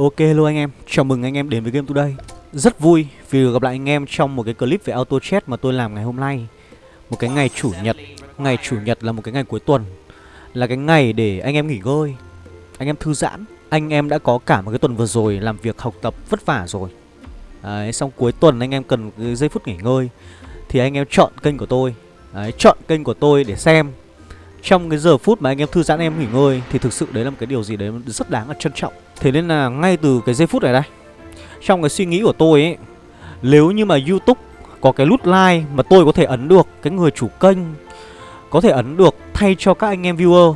Ok hello anh em, chào mừng anh em đến với Game Today. Rất vui vì được gặp lại anh em trong một cái clip về auto chat mà tôi làm ngày hôm nay. Một cái ngày chủ nhật Ngày chủ nhật là một cái ngày cuối tuần. Là cái ngày để anh em nghỉ ngơi Anh em thư giãn. Anh em đã có cả một cái tuần vừa rồi làm việc học tập vất vả rồi. Đấy, xong cuối tuần anh em cần cái giây phút nghỉ ngơi. Thì anh em chọn kênh của tôi. Đấy, chọn kênh của tôi để xem. Trong cái giờ phút mà anh em thư giãn em nghỉ ngơi thì thực sự đấy là một cái điều gì đấy rất đáng là trân trọng. Thế nên là ngay từ cái giây phút này đây, trong cái suy nghĩ của tôi ấy, nếu như mà YouTube có cái nút like mà tôi có thể ấn được, cái người chủ kênh có thể ấn được thay cho các anh em viewer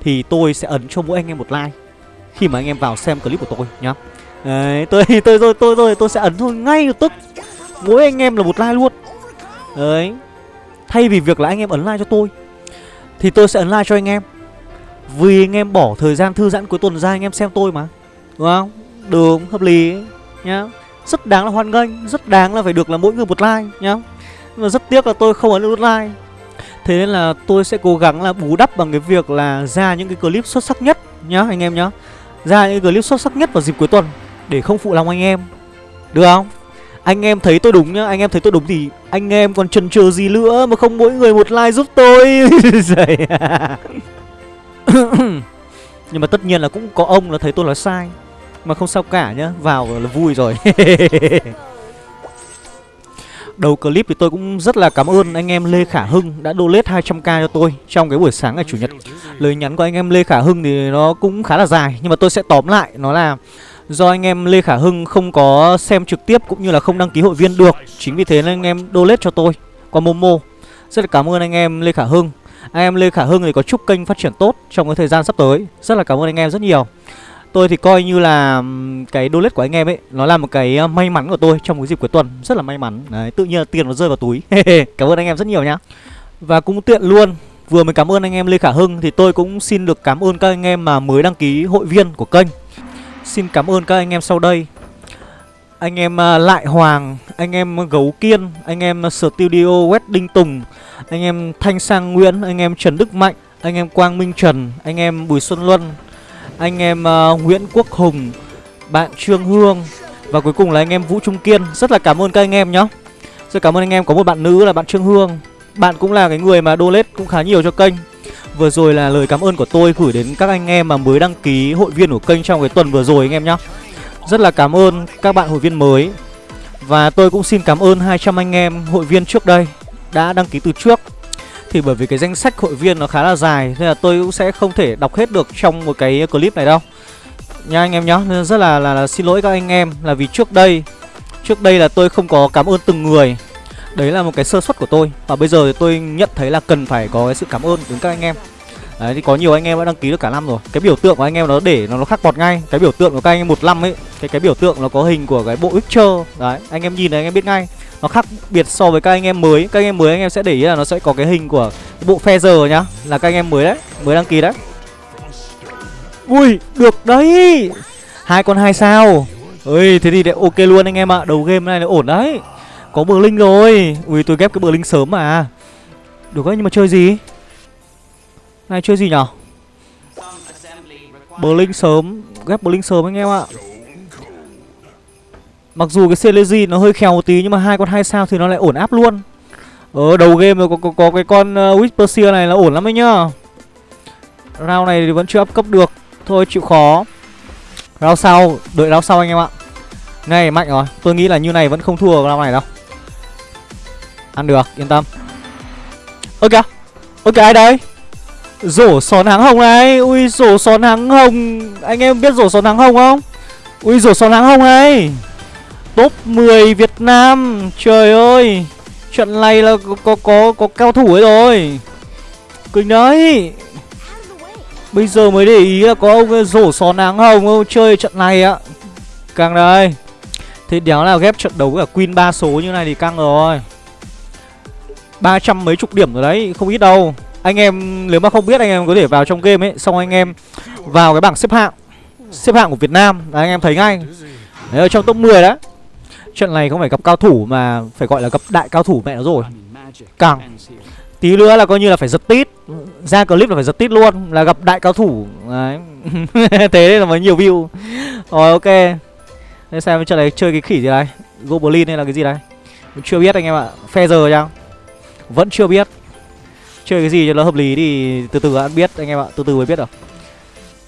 thì tôi sẽ ấn cho mỗi anh em một like khi mà anh em vào xem clip của tôi nhá. Đấy, tôi tôi tôi tôi tôi tôi sẽ ấn thôi ngay lập tức. Mỗi anh em là một like luôn. Đấy. Thay vì việc là anh em ấn like cho tôi thì tôi sẽ ấn like cho anh em vì anh em bỏ thời gian thư giãn cuối tuần ra anh em xem tôi mà. Đúng không? Được, hợp lý nhá. Rất đáng là hoan nghênh Rất đáng là phải được là mỗi người một like nhá. Nhưng mà rất tiếc là tôi không ấn nút like. Thế nên là tôi sẽ cố gắng là bù đắp bằng cái việc là ra những cái clip xuất sắc nhất nhá anh em nhá. Ra những cái clip xuất sắc nhất vào dịp cuối tuần Để không phụ lòng anh em. Được không? Anh em thấy tôi đúng nhá Anh em thấy tôi đúng thì anh em còn chần chừ gì nữa Mà không mỗi người một like giúp tôi. Nhưng mà tất nhiên là cũng có ông là thấy tôi nói sai. Mà không sao cả nhá, Vào là vui rồi. Đầu clip thì tôi cũng rất là cảm ơn anh em Lê Khả Hưng đã donate 200k cho tôi trong cái buổi sáng ngày Chủ nhật. Lời nhắn của anh em Lê Khả Hưng thì nó cũng khá là dài, nhưng mà tôi sẽ tóm lại, nó là Do anh em Lê Khả Hưng không có xem trực tiếp cũng như là không đăng ký hội viên được, Chính vì thế nên anh em donate cho tôi qua Momo. Rất là cảm ơn anh em Lê Khả Hưng. Anh em Lê Khả Hưng thì có chúc kênh phát triển tốt trong cái thời gian sắp tới. Rất là cảm ơn anh em rất nhiều. Tôi thì coi như là cái donate của anh em ấy Nó là một cái may mắn của tôi trong cái dịp cuối tuần. Rất là may mắn. Đấy, Tự nhiên là tiền nó rơi vào túi. Cảm ơn anh em rất nhiều nhá. Và cũng tiện luôn Vừa mới cảm ơn anh em Lê Khả Hưng Thì tôi cũng xin được cảm ơn các anh em mà mới đăng ký hội viên của kênh. Xin cảm ơn các anh em sau đây. Anh em Lại Hoàng Anh em Gấu Kiên Anh em Studio Wedding Tùng Anh em Thanh Sang Nguyễn Anh em Trần Đức Mạnh Anh em Quang Minh Trần Anh em Bùi Xuân Luân Anh em Nguyễn Quốc Hùng Bạn Trương Hương Và cuối cùng là anh em Vũ Trung Kiên Rất là cảm ơn các anh em nhá Rất cảm ơn anh em Có một bạn nữ là bạn Trương Hương Bạn cũng là cái người mà donate cũng khá nhiều cho kênh Vừa rồi là lời cảm ơn của tôi gửi đến các anh em mà mới đăng ký hội viên của kênh trong cái tuần vừa rồi anh em nhá rất là cảm ơn các bạn hội viên mới. Và tôi cũng xin cảm ơn 200 anh em hội viên trước đây đã đăng ký từ trước. Thì bởi vì cái danh sách hội viên nó khá là dài Nên là tôi cũng sẽ không thể đọc hết được trong một cái clip này đâu. Nha anh em nhá Nên rất là, là, là xin lỗi các anh em là vì trước đây Trước đây là tôi không có cảm ơn từng người. Đấy là một cái sơ suất của tôi Và bây giờ thì tôi nhận thấy là cần phải có cái sự cảm ơn đến các anh em. Đấy thì có nhiều anh em đã đăng ký được cả năm rồi Cái biểu tượng của anh em nó để nó, nó khắc bọt ngay Cái biểu tượng của các anh em một năm ấy Cái cái biểu tượng nó có hình của cái bộ Witcher Đấy anh em nhìn này anh em biết ngay Nó khác biệt so với các anh em mới Các anh em mới anh em sẽ để ý là nó sẽ có cái hình của cái bộ Feather nhá Là các anh em mới đấy Mới đăng ký đấy Ui được đấy hai con hai sao Ơi thế thì ok luôn anh em ạ Đầu game này là ổn đấy có bờ linh rồi Ui tôi ghép cái bờ linh sớm mà Được đấy nhưng mà chơi gì này chơi gì nhở? Blink sớm. Ghép Blink sớm anh em ạ. Mặc dù cái Celezy nó hơi khèo một tí Nhưng mà hai con hai sao thì nó lại ổn áp luôn. Ở đầu game rồi có, có, có cái con uh, Whisper này là ổn lắm đấy nhá. Round này thì vẫn chưa up cấp được. Thôi chịu khó. Round sau Đợi round sau anh em ạ. Ngay mạnh rồi. Tôi nghĩ là như này vẫn không thua round này đâu. Ăn được, yên tâm. Ơ kìa Ơ kìa ai đây? Rổ sòn háng hồng này. Ui rổ sòn háng hồng. Anh em biết rổ sòn háng hồng không? Ui rổ sòn háng hồng này. Top 10 Việt Nam. Trời ơi. Trận này là có có có, có cao thủ ấy rồi. Kinh đấy. Bây giờ mới để ý là có ông rổ sòn háng hồng không? Chơi trận này ạ. Càng đây. Thế đéo nào ghép trận đấu với cả Queen 3 số như này thì căng rồi. Ba trăm mấy chục điểm rồi đấy. Không ít đâu. Anh em, nếu mà không biết, anh em có thể vào trong game ấy. Xong anh em vào cái bảng xếp hạng Xếp hạng của Việt Nam. Là anh em thấy ngay. Đấy, ở trong top 10 đó. Trận này không phải gặp cao thủ mà phải gọi là gặp đại cao thủ mẹ nó rồi. Càng. Tí nữa là coi như là phải giật tít. Ra clip là phải giật tít luôn, là gặp đại cao thủ. Đấy. Thế là mới nhiều view. Rồi, ok. Để xem trận này chơi cái khỉ gì đây? Goblin hay là cái gì đây? Chưa biết anh em ạ. Phe giờ chăng? Vẫn chưa biết chơi cái gì cho nó hợp lý thì từ từ ăn biết, anh em ạ, từ từ mới biết được.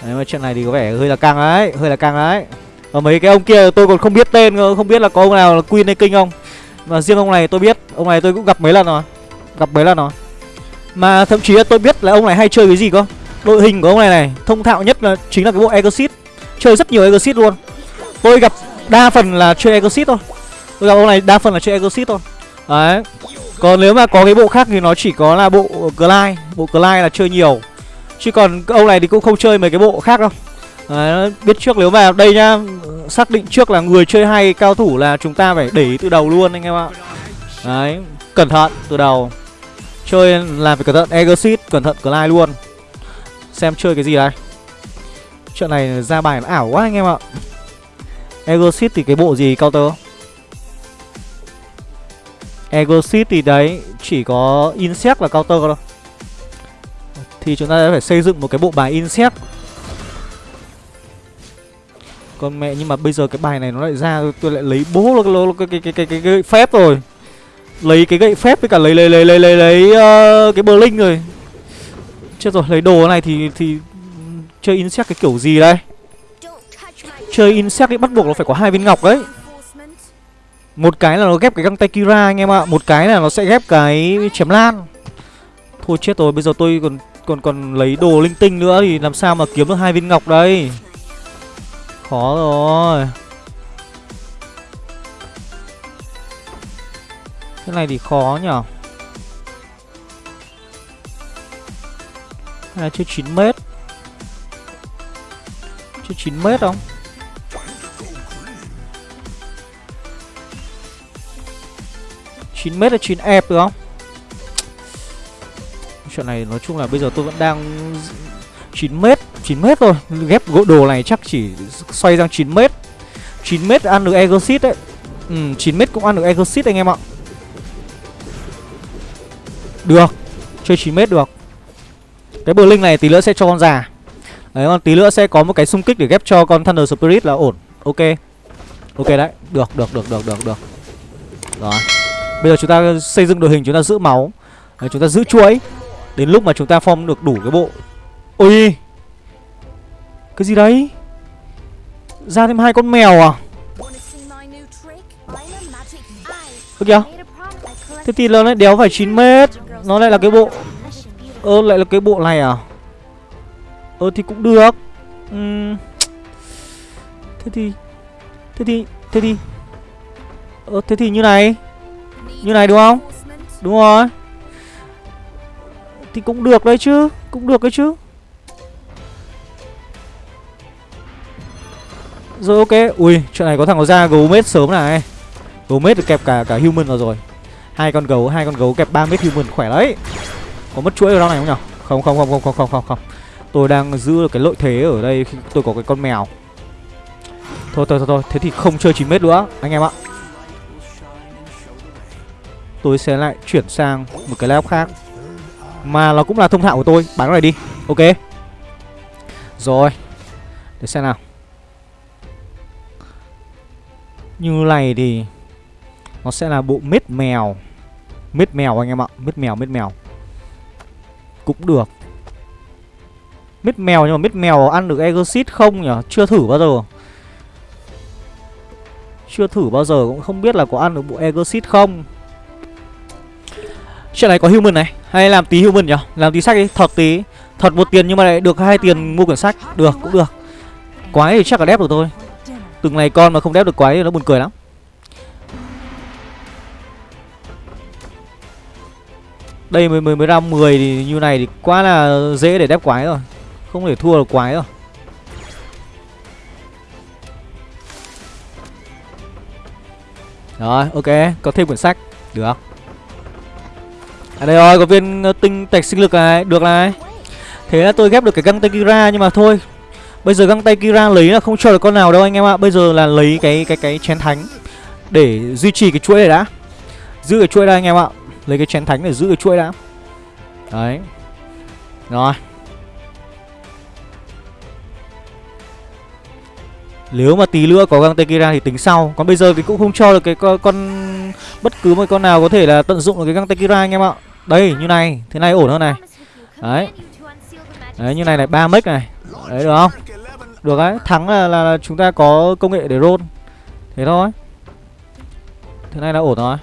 Đấy, mà chuyện này thì có vẻ hơi là căng đấy hơi là căng đấy và mấy cái ông kia tôi còn không biết tên không biết là có ông nào là queen hay kinh không. Mà riêng ông này tôi biết, ông này tôi cũng gặp mấy lần rồi, gặp mấy lần rồi. Mà thậm chí là tôi biết là ông này hay chơi cái gì cơ. Đội hình của ông này này, thông thạo nhất là chính là cái bộ exit. Chơi rất nhiều exit luôn. Tôi gặp đa phần là chơi exit thôi. Tôi gặp ông này đa phần là chơi exit thôi. Đấy còn nếu mà có cái bộ khác thì nó chỉ có là bộ ờ, glide bộ glide là chơi nhiều. Chứ còn ông này thì cũng không chơi mấy cái bộ khác đâu. Đấy, biết trước nếu mà đây nhá xác định trước là người chơi hay cao thủ là chúng ta phải để ý từ đầu luôn anh em ạ. Đấy cẩn thận từ đầu. Chơi làm phải cẩn thận exit cẩn thận glide luôn. Xem chơi cái gì đây. Chuyện này ra bài nó ảo quá anh em ạ. Exit thì cái bộ gì counter? Exit thì đấy chỉ có insect là counter thôi. Thì chúng ta sẽ phải xây dựng một cái bộ bài insect. Con mẹ nhưng mà bây giờ cái bài này nó lại ra tôi lại lấy bố cái cái cái cái cái, cái phép rồi. Lấy cái gậy phép với cả lấy lấy lấy lấy lấy lấy uh, cái bờ linh rồi. Chết rồi lấy đồ này thì thì chơi insect cái kiểu gì đây? Chơi insect thì bắt buộc nó phải có hai viên ngọc đấy một cái là nó ghép cái găng tay kira anh em ạ. Một cái là nó sẽ ghép cái chém lan. Thôi chết rồi, bây giờ tôi còn còn còn lấy đồ linh tinh nữa thì làm sao mà kiếm được hai viên ngọc đây? Khó rồi. Cái này thì khó nhở Cái là chơi 9 mét. Chơi 9 mét không? 9m hay 9 ép được không? Chuyện này nói chung là bây giờ tôi vẫn đang 9m 9m thôi. Ghép gỗ đồ này chắc chỉ xoay sang 9m 9m ăn được Egosit đấy. Ừ, 9m cũng ăn được Egosit anh em ạ. Được Chơi 9m được. Cái bờ linh này tí nữa sẽ cho con già. Đấy còn tí nữa sẽ có một cái xung kích để ghép cho con Thunder Spirit là ổn. Ok. Ok đấy. Được được được được được được. Rồi. Bây giờ chúng ta xây dựng đội hình chúng ta giữ máu đấy, Chúng ta giữ chuỗi. Đến lúc mà chúng ta form được đủ cái bộ. Ôi Cái gì đấy? Ra thêm hai con mèo à? Ơ kìa. Thế thì nó lại đéo phải 9 mét. Nó lại là cái bộ. Ơ lại là cái bộ này à? Ơ thì cũng được. Uhm. Thế thì Thế thì Thế thì. Ơ thế thì như này. Như này đúng không? Đúng rồi. Thì cũng được đấy chứ Cũng được đấy chứ. Rồi ok. Ui chuyện này có thằng có ra gấu mết sớm này. Gấu mết được kẹp cả cả human vào rồi. Hai con gấu hai con gấu kẹp 3 mét human khỏe đấy. Có mất chuỗi ở đâu này không nhở? Không không không không không không không không. Tôi đang giữ được cái lợi thế ở đây khi tôi có cái con mèo. Thôi thôi thôi, thôi. thế thì không chơi 9 mét nữa anh em ạ tôi sẽ lại chuyển sang một cái laptop khác. Mà nó cũng là thông thạo của tôi bán này đi. Ok. Rồi. Để xem nào. Như này thì nó sẽ là bộ mết mèo. Mết mèo anh em ạ. Mết mèo, mết mèo. Cũng được. Mít mèo nhưng mà mít mèo ăn được exit không nhỉ? Chưa thử bao giờ. Chưa thử bao giờ cũng không biết là có ăn được bộ exit không. Chuyện này có human này, Hay làm tí human nhỉ Làm tí sách đi Thật tí Thật một tiền nhưng mà lại được hai tiền mua quyển sách. Được, cũng được. Quái thì chắc là đép được thôi. Từng này con mà không đép được quái thì nó buồn cười lắm. Đây mới mới mới ra 10 thì như này thì quá là dễ để đép quái rồi. Không thể thua được quái rồi. Rồi, ok. Có thêm quyển sách. Được. À đây rồi, có viên ờ, tinh tạch sinh lực này, Được này. Thế là tôi ghép được cái găng tay Kira Nhưng mà thôi. Bây giờ găng tay Kira lấy là không cho được con nào đâu anh em ạ. Bây giờ là lấy cái cái cái chén thánh Để duy trì cái chuỗi này đã. Giữ cái chuỗi đây anh em ạ. Lấy cái chén thánh để giữ cái chuỗi đã. Đấy. Rồi. Nếu mà tí nữa có găng Tekira thì tính sau. Còn bây giờ thì cũng không cho được cái con, con Bất cứ một con nào có thể là tận dụng được cái găng Tekira anh em ạ. Đây như này Thế này ổn hơn này. Đấy. Đấy như này này ba mic này. Đấy được không? Được đấy Thắng là, là, là chúng ta có công nghệ để roll. Thế thôi. Thế này là ổn rồi.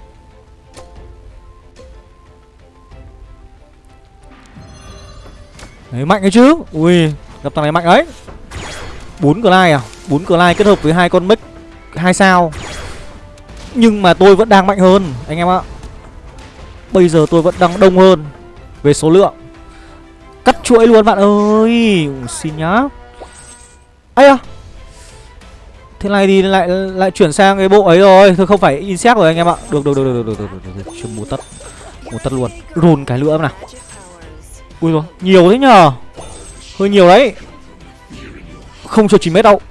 Đấy mạnh ấy chứ. Ui gặp thằng này mạnh ấy. Bốn Clyde à? bốn Clyde kết hợp với hai con mic hai sao. Nhưng mà tôi vẫn đang mạnh hơn anh em ạ. Bây giờ tôi vẫn đang đông hơn về số lượng. Cắt chuỗi luôn bạn ơi. Xin nhá. Ấy à thế này thì lại lại chuyển sang cái bộ ấy rồi. Thôi không phải insect rồi anh em ạ. Được được được được được được được, được. chưa mua tất mua tất luôn. Run cái nữa nào. Ui rồi nhiều thế nhờ. Hơi nhiều đấy. Không cho chín mét đâu.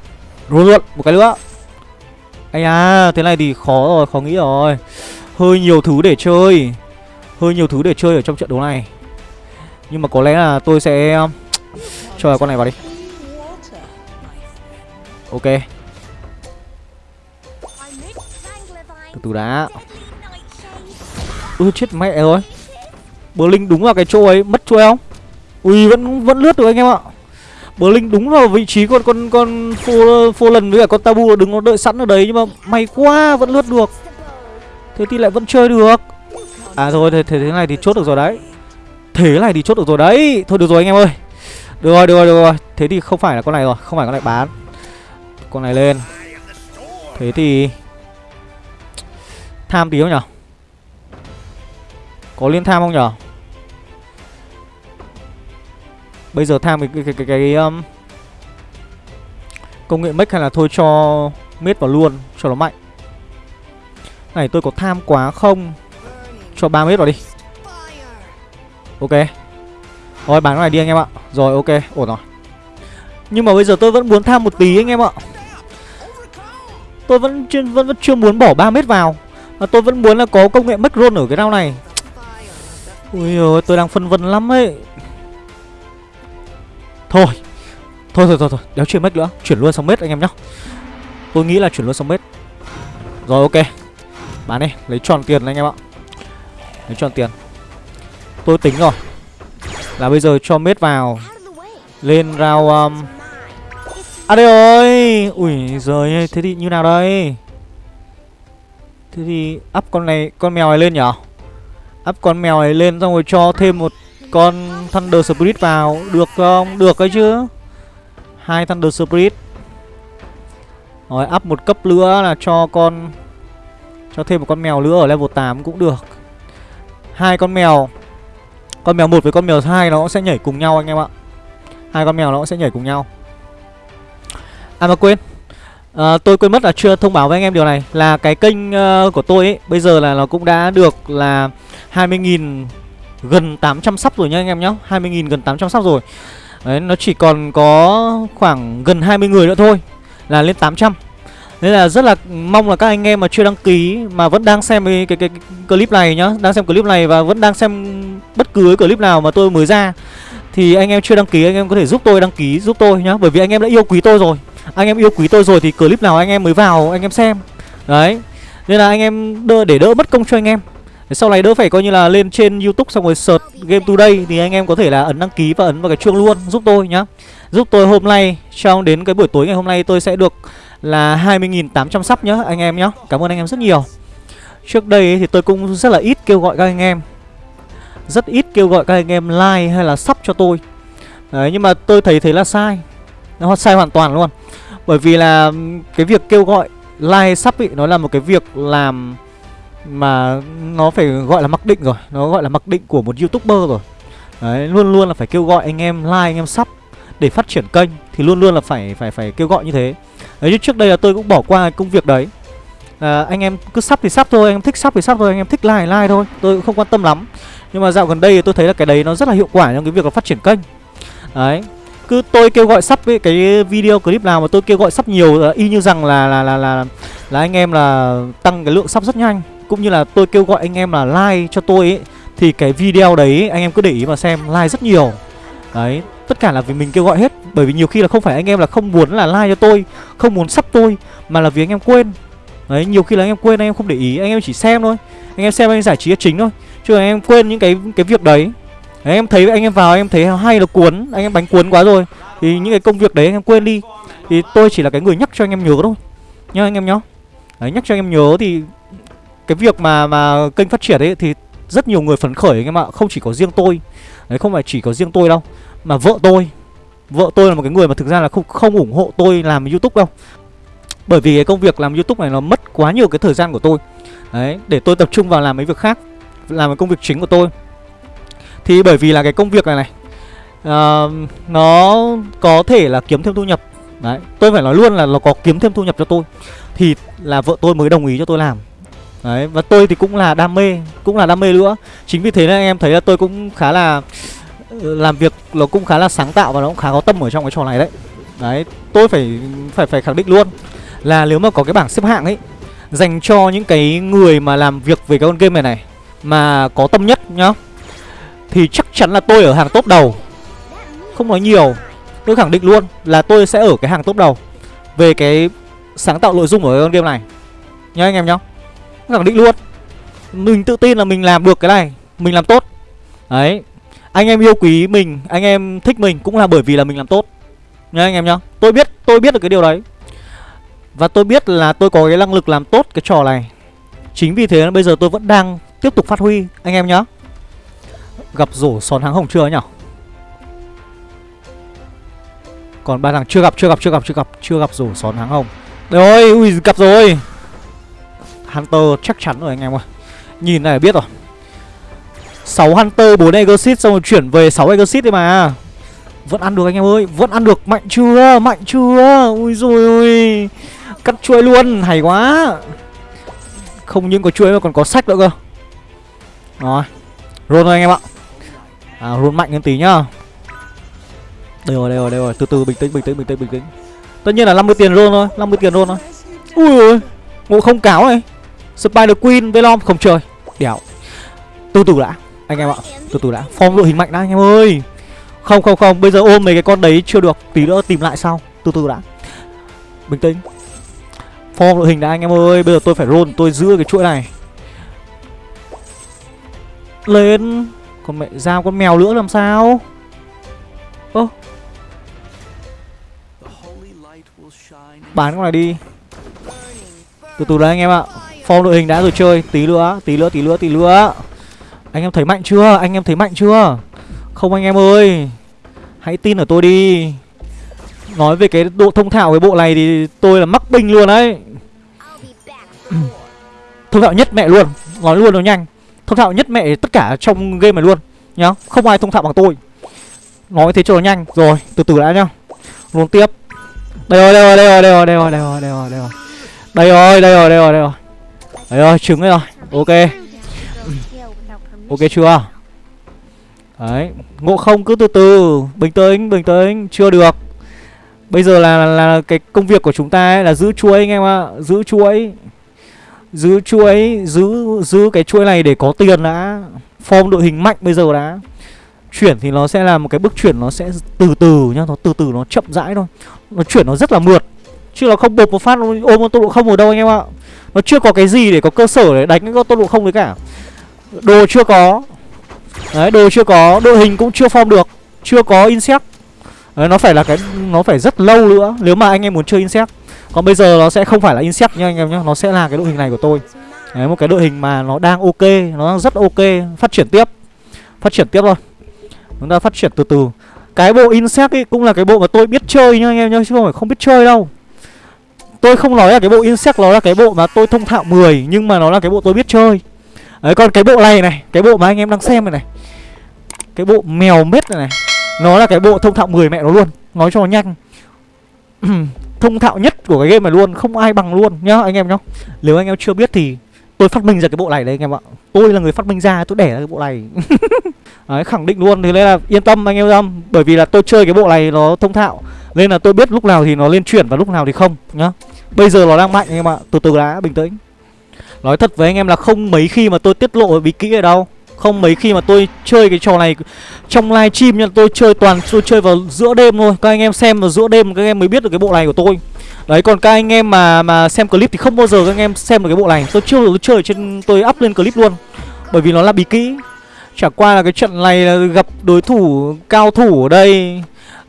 Run luôn, một cái nữa. Ây à thế này thì khó rồi, khó nghĩ rồi. Hơi nhiều thứ để chơi. Hơi nhiều thứ để chơi ở trong trận đấu này. Nhưng mà có lẽ là tôi sẽ um, Cho con này vào đi. Ok. Từ từ đã. Ui, chết mẹ rồi. Bờ Linh đúng vào cái chỗ ấy, Mất chuôi không? Ui, vẫn vẫn lướt được anh em ạ. Blink Linh đúng vào vị trí con con con phô, phô lần với cả con tabu đứng nó đợi sẵn ở đấy nhưng mà may quá vẫn lướt được. Thế thì lại vẫn chơi được. À rồi thế, thế thế này thì chốt được rồi đấy. Thế này thì chốt được rồi đấy. Thôi được rồi anh em ơi. Được rồi được rồi được rồi. Thế thì không phải là con này rồi không phải con này bán. Con này lên. Thế thì tham tí không nhở? Có liên tham không nhở? Bây giờ tham cái cái cái, cái, cái um, công nghệ mech hay là thôi cho miết vào luôn cho nó mạnh. Này tôi có tham quá không? Cho 3 mét vào đi. Ok. Rồi bán cái này đi anh em ạ. Rồi ok, ổn rồi. Nhưng mà bây giờ tôi vẫn muốn tham một tí anh em ạ. Tôi vẫn chưa, vẫn, vẫn chưa muốn bỏ 3 mét vào. Mà tôi vẫn muốn là có công nghệ mech roll ở cái round này. Ui ơi, tôi đang phân vân lắm ấy. Thôi. Thôi thôi thôi thôi. Đéo chuyển mết nữa. Chuyển luôn xong mết anh em nhá. Tôi nghĩ là chuyển luôn xong mết Rồi, ok. Bán đi. Lấy tròn tiền anh em ạ. Lấy tròn tiền. Tôi tính rồi. Là bây giờ cho mết vào. Lên rao um... À đây rồi. Ui giời Thế thì như nào đây? Thế thì up con này, Con mèo này lên nhở? Up con mèo này lên xong rồi cho thêm một con Thunder Spirit vào Được không? Được ấy chứ. Hai Thunder Spirit. Rồi up một cấp nữa là cho con Cho thêm một con mèo nữa ở level 8 cũng được. Hai con mèo. Con mèo một với con mèo hai nó cũng sẽ nhảy cùng nhau anh em ạ. Hai con mèo nó cũng sẽ nhảy cùng nhau. À mà quên. À, Tôi quên mất là chưa thông báo với anh em điều này. Là cái kênh uh, của tôi ấy Bây giờ là nó cũng đã được là 20.000 gần 800 sắp rồi nha anh em nhá. 20.000 gần 800 sắp rồi. Đấy nó chỉ còn có khoảng gần 20 người nữa thôi Là lên 800 Nên là rất là mong là các anh em mà chưa đăng ký Mà vẫn đang xem cái, cái, cái, clip này nhá Đang xem clip này và vẫn đang xem bất cứ clip nào mà tôi mới ra Thì anh em chưa đăng ký anh em có thể giúp tôi đăng ký giúp tôi nhá. Bởi vì anh em đã yêu quý tôi rồi. Anh em yêu quý tôi rồi thì clip nào anh em mới vào anh em xem. Đấy. Nên là anh em đỡ, để đỡ mất công cho anh em sau này đỡ phải coi như là lên trên youtube xong rồi search game today thì anh em có thể là ấn đăng ký và ấn vào cái chuông luôn, giúp tôi nhá. Giúp tôi hôm nay trong đến cái buổi tối ngày hôm nay tôi sẽ được là 20.800 sắp nhá, anh em nhá. Cảm ơn anh em rất nhiều. Trước đây thì tôi cũng rất là ít kêu gọi các anh em. Rất ít kêu gọi các anh em like hay là sắp cho tôi. Đấy, nhưng mà tôi thấy thế là sai. Nó sai hoàn toàn luôn. Bởi vì là cái việc kêu gọi, like sắp ý nó là một cái việc làm mà nó phải gọi là mặc định rồi. Nó gọi là mặc định của một youtuber rồi. Đấy, luôn luôn là phải kêu gọi anh em like, anh em sub Để phát triển kênh Thì luôn luôn là phải phải phải kêu gọi như thế. Đấy, chứ trước đây là tôi cũng bỏ qua công việc đấy. À, Anh em cứ sub thì sub thôi, anh em thích sub thì sub thôi Anh em thích like thì like thôi, tôi cũng không quan tâm lắm. Nhưng mà dạo gần đây thì tôi thấy là cái đấy nó rất là hiệu quả trong cái việc là phát triển kênh. Đấy cứ tôi kêu gọi sắp cái video clip nào mà tôi kêu gọi sắp nhiều y như rằng là là là là là anh em là tăng cái lượng sắp rất nhanh cũng như là tôi kêu gọi anh em là like cho tôi ấy Thì cái video đấy anh em cứ để ý mà xem like rất nhiều Đấy, tất cả là vì mình kêu gọi hết Bởi vì nhiều khi là không phải anh em là không muốn là like cho tôi Không muốn sắp tôi Mà là vì anh em quên Đấy, nhiều khi là anh em quên anh em không để ý Anh em chỉ xem thôi Anh em xem anh em giải trí là chính thôi Chứ anh em quên những cái cái việc đấy Đấy, anh em thấy anh em vào anh em thấy hay là cuốn Anh em bánh cuốn quá rồi Thì những cái công việc đấy anh em quên đi Thì tôi chỉ là cái người nhắc cho anh em nhớ thôi Nhá anh em nhá Đấy, nhắc cho anh em nhớ thì cái việc mà mà kênh phát triển ấy Thì rất nhiều người phấn khởi anh em ạ. Không chỉ có riêng tôi. Đấy không phải chỉ có riêng tôi đâu Mà vợ tôi. Vợ tôi là một cái người mà thực ra là không không ủng hộ tôi làm youtube đâu. Bởi vì cái công việc làm youtube này nó mất quá nhiều cái thời gian của tôi. Đấy để tôi tập trung vào làm mấy việc khác Làm cái công việc chính của tôi. Thì bởi vì là cái công việc này này uh, Nó có thể là kiếm thêm thu nhập. Đấy tôi phải nói luôn là nó có kiếm thêm thu nhập cho tôi. Thì là vợ tôi mới đồng ý cho tôi làm. Đấy, và tôi thì cũng là đam mê, Cũng là đam mê nữa. Chính vì thế nên anh em thấy là tôi cũng khá là, Làm việc nó cũng khá là sáng tạo Và nó cũng khá có tâm ở trong cái trò này đấy. Đấy, tôi phải phải phải khẳng định luôn Là nếu mà có cái bảng xếp hạng ấy, Dành cho những cái người mà làm việc về cái con game này này, Mà có tâm nhất nhá, Thì chắc chắn là tôi ở hàng top đầu. Không nói nhiều, Tôi khẳng định luôn là tôi sẽ ở cái hàng top đầu Về cái sáng tạo nội dung ở con game này. Nhá anh em nhá khẳng định luôn. Mình tự tin là mình làm được cái này, Mình làm tốt. Đấy, Anh em yêu quý mình, Anh em thích mình cũng là bởi vì là mình làm tốt. Nhá anh em nhá, Tôi biết tôi biết được cái điều đấy. Và tôi biết là tôi có cái năng lực làm tốt cái trò này. Chính vì thế bây giờ tôi vẫn đang tiếp tục phát huy, Anh em nhá. Gặp rổ sòn hàng hồng chưa nhỉ Còn ba thằng chưa gặp chưa gặp chưa gặp chưa gặp Chưa gặp rổ sòn hàng hồng. Rồi ui, gặp rồi. Hunter chắc chắn rồi anh em ơi. Nhìn này biết rồi. 6 Hunter 4 Exit xong rồi chuyển về 6 Exit đi mà. Vẫn ăn được anh em ơi, Vẫn ăn được. Mạnh chưa? Mạnh chưa? Ui rồi ôi. Cắt chuỗi luôn, Hay quá. Không những có chuỗi mà còn có sách nữa cơ. Rồi Roll thôi anh em ạ. À roll mạnh hơn tí nhá. Đây rồi đây rồi đây rồi. Từ từ, bình tĩnh bình tĩnh bình tĩnh bình tĩnh. Tất nhiên là 50 tiền roll thôi 50 tiền roll thôi. Ui ôi, Ngộ không cáo này. Spider Queen Velom không chơi. Đéo. Từ từ đã, Anh em ạ. Từ từ đã. Form đội hình mạnh đã, anh em ơi. Không không không. Bây giờ ôm mấy cái con đấy chưa được, Tí nữa tìm lại sau. Từ từ đã. Bình tĩnh. Form đội hình đã, anh em ơi. Bây giờ tôi phải roll, Tôi giữ cái chuỗi này. Lên. Con mẹ, giao con mèo nữa làm sao? Ơ. Bán con này đi. Từ từ đấy anh em ạ. Form đội hình đã rồi chơi. Tí nữa, tí nữa, tí nữa, tí nữa. Anh em thấy mạnh chưa? Anh em thấy mạnh chưa? Không anh em ơi. Hãy tin ở tôi đi. Nói về cái độ thông thạo cái bộ này thì tôi là mắc binh luôn đấy. Thông thạo nhất mẹ luôn. Nói luôn nó nhanh. Thông thạo nhất mẹ tất cả trong game này luôn Nhá. Không ai thông thạo bằng tôi. Nói thế cho nó nhanh. Rồi từ từ đã nhá. Luôn tiếp. Đây rồi đây rồi đây rồi đây rồi đây rồi đây rồi đây rồi. Đây rồi đây rồi đây rồi đây rồi. Đấy rồi, trứng rồi. Ok. Ok chưa? Đấy Ngộ không cứ từ từ. Bình tĩnh, bình tĩnh. Chưa được. Bây giờ là, là, là cái công việc của chúng ta ấy là giữ chuỗi anh em ạ. Giữ chuỗi. Giữ chuỗi Giữ giữ cái chuỗi này để có tiền đã. Form đội hình mạnh bây giờ đã. Chuyển thì nó sẽ là một cái bước chuyển Nó sẽ từ từ nhá. Nó từ từ nó chậm rãi thôi. Nó chuyển nó rất là mượt. Chứ nó không bột một phát ôm tốc độ không ở đâu anh em ạ nó chưa có cái gì để có cơ sở để đánh cái tốc độ không đấy cả. Đồ chưa có. Đấy, đồ chưa có. Đội hình cũng chưa form được. Chưa có insect. Đấy, nó phải là cái, Nó phải rất lâu nữa Nếu mà anh em muốn chơi insect. Còn bây giờ nó sẽ không phải là insect nha anh em nhé Nó sẽ là cái đội hình này của tôi. Đấy, một cái đội hình mà nó đang ok, Nó đang rất ok. Phát triển tiếp. Phát triển tiếp thôi. Chúng ta phát triển từ từ. Cái bộ insect ấy cũng là cái bộ mà tôi biết chơi nha anh em nhé Chứ không phải không biết chơi đâu. Tôi không nói là cái bộ insect nó là cái bộ mà tôi thông thạo 10 Nhưng mà nó là cái bộ tôi biết chơi Đấy còn cái bộ này này Cái bộ mà anh em đang xem này này Cái bộ mèo mết này này Nó là cái bộ thông thạo 10 mẹ nó luôn Nói cho nó nhanh Thông thạo nhất của cái game này luôn Không ai bằng luôn nhá anh em nhá Nếu anh em chưa biết thì tôi phát minh ra cái bộ này đấy anh em ạ Tôi là người phát minh ra tôi đẻ ra cái bộ này Đấy khẳng định luôn Thế nên là yên tâm anh em yên tâm Bởi vì là tôi chơi cái bộ này nó thông thạo Nên là tôi biết lúc nào thì nó lên chuyển và lúc nào thì không nhá Bây giờ nó đang mạnh anh em ạ. Từ từ đã, bình tĩnh. Nói thật với anh em là không mấy khi mà tôi tiết lộ bí kỹ ở đâu. Không mấy khi mà tôi chơi cái trò này Trong live stream nha. Tôi chơi toàn, tôi chơi vào giữa đêm thôi. Các anh em xem vào giữa đêm, các anh em mới biết được cái bộ này của tôi. Đấy, còn các anh em mà mà xem clip thì không bao giờ các anh em xem được cái bộ này. Tôi chưa tôi chơi trên, tôi up lên clip luôn. Bởi vì nó là bí kỹ. Chả qua là cái trận này là gặp đối thủ cao thủ ở đây,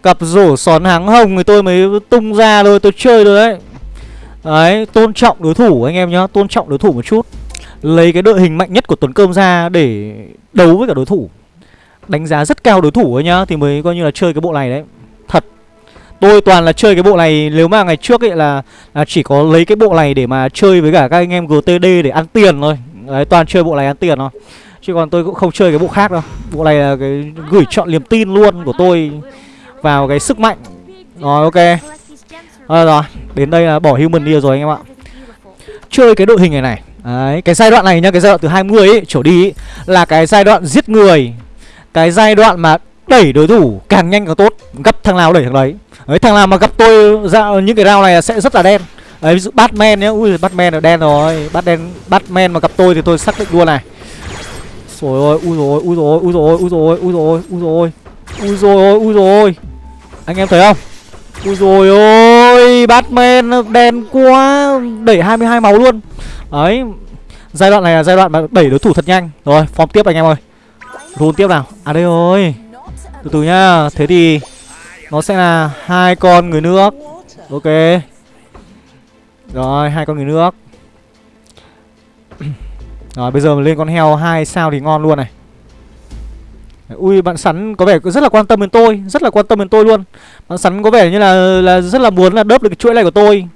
Gặp rổ xón háng hồng thì tôi mới tung ra thôi. Tôi chơi rồi đấy. Đấy tôn trọng đối thủ anh em nhá Tôn trọng đối thủ một chút. Lấy cái đội hình mạnh nhất của Tuấn Cơm ra để đấu với cả đối thủ. Đánh giá rất cao đối thủ ấy nhá Thì mới coi như là chơi cái bộ này đấy. Thật. Tôi toàn là chơi cái bộ này Nếu mà ngày trước ấy là, là chỉ có lấy cái bộ này để mà chơi với cả các anh em GTD để ăn tiền thôi. Đấy toàn chơi bộ này ăn tiền thôi. Chứ còn tôi cũng không chơi cái bộ khác đâu. Bộ này là cái gửi chọn niềm tin luôn của tôi Vào cái sức mạnh. Rồi ok. Rồi rồi. Đến đây là bỏ human đi rồi anh em ạ. Chơi cái đội hình này này. Đấy, cái giai đoạn này nhá, cái giai đoạn từ 20 ấy, trở đi ấy, là cái giai đoạn giết người. Cái giai đoạn mà đẩy đối thủ càng nhanh càng tốt Gấp thằng nào đẩy thằng đấy. Đấy, thằng nào mà gặp tôi ra những cái round này sẽ rất là đen. Đấy, ví dụ Batman nhá, ui Batman là đen rồi. Batman, Batman mà gặp tôi thì tôi xác định luôn này. Rồi ôi, ui rồi ui rồi ui rồi ui rồi ui rồi ui rồi Ui rồi ui rồi. Anh em thấy không? Ui rồi ôi, Batman đen quá, Đẩy 22 máu luôn. Đấy, Giai đoạn này là giai đoạn mà đẩy đối thủ thật nhanh. Rồi, form tiếp anh em ơi. Run tiếp nào. À đây rồi. Từ từ nhá. Thế thì Nó sẽ là hai con người nước. Ok. Rồi, hai con người nước. Rồi, bây giờ mình lên con heo hai sao thì ngon luôn này. Ui, bạn sắn có vẻ rất là quan tâm đến tôi, Rất là quan tâm đến tôi luôn. Bạn sắn có vẻ như là là rất là muốn là đớp được cái chuỗi này của tôi.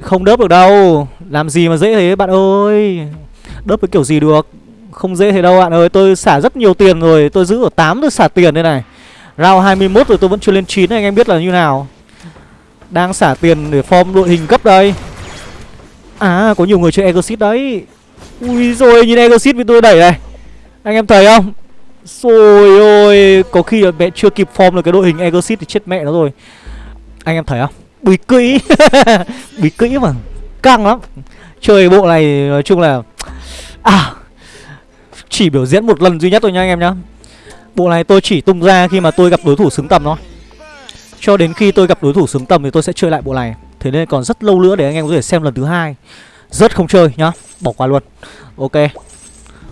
Không đớp được đâu. Làm gì mà dễ thế, bạn ơi? Đớp cái kiểu gì được? Không dễ thế đâu, bạn ơi. Tôi xả rất nhiều tiền rồi. Tôi giữ ở 8 tôi xả tiền đây này. Round 21 rồi tôi vẫn chưa lên 9 Anh em biết là như nào. Đang xả tiền để form đội hình cấp đây. À có nhiều người chơi Exit đấy. Ui rồi nhìn Exit bị tôi đẩy này. Anh em thấy không? Rồi ôi Có khi là mẹ chưa kịp form được cái đội hình Exit thì chết mẹ nó rồi. Anh em thấy không? Bí kỹ. Bí kỹ mà. Căng lắm. Chơi bộ này nói chung là à chỉ biểu diễn một lần duy nhất thôi nha anh em nhá. Bộ này tôi chỉ tung ra khi mà tôi gặp đối thủ xứng tầm thôi. Cho đến khi tôi gặp đối thủ xứng tầm thì tôi sẽ chơi lại bộ này. Thế nên còn rất lâu nữa để anh em có thể xem lần thứ hai. Rất không chơi nhá. Bỏ qua luôn. Ok.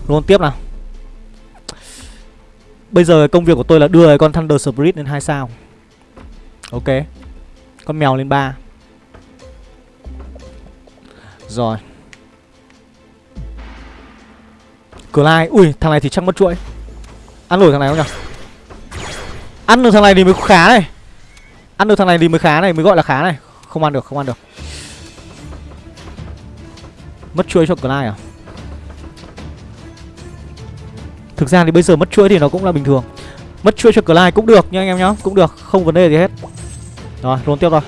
Luôn tiếp nào bây giờ công việc của tôi là đưa con thunder spirit lên hai sao. Ok. Con mèo lên 3 Rồi. Clyde Ui, thằng này thì chắc mất chuỗi. Ăn nổi thằng này không nhỉ Ăn được thằng này thì mới khá này. Ăn được thằng này thì mới khá này, Mới gọi là khá này. Không ăn được, không ăn được. Mất chuỗi cho Clyde à? Thực ra thì bây giờ mất chuỗi thì nó cũng là bình thường. Mất chuỗi cho Clyde cũng được nha anh em nhá Cũng được không vấn đề gì hết. Rồi, luôn tiếp rồi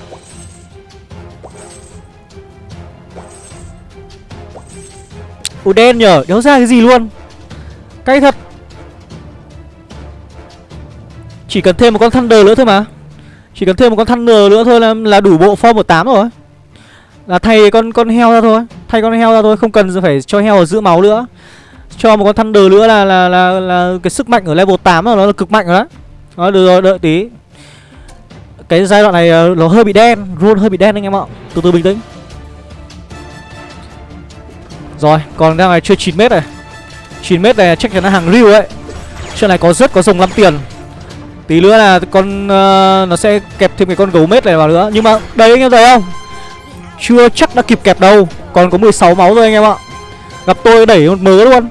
Ủa đen nhở, đéo ra cái gì luôn? Cay thật. Chỉ cần thêm một con Thunder nữa thôi mà. Chỉ cần thêm một con Thunder nữa thôi là, là đủ bộ form 18 rồi. Là thay con con heo ra thôi Thay con heo ra thôi, không cần phải cho heo ở giữa máu nữa. Cho một con Thunder nữa là là, là, là, cái sức mạnh ở level 8 rồi, nó là cực mạnh rồi đó Đó, được rồi, đợi tí. Cái giai đoạn này ờ, nó hơi bị đen run hơi bị đen anh em ạ. Từ từ bình tĩnh. Rồi còn đang này chơi 9m này. 9m này chắc chắn là hàng real ấy Chuyện này có rất có rồng 5 tiền. Tí nữa là con uh, Nó sẽ kẹp thêm cái con gấu mết này vào nữa. Nhưng mà đấy anh em thấy không? Chưa chắc đã kịp kẹp đâu. Còn có 16 máu thôi anh em ạ. Gặp tôi đẩy một mớ luôn.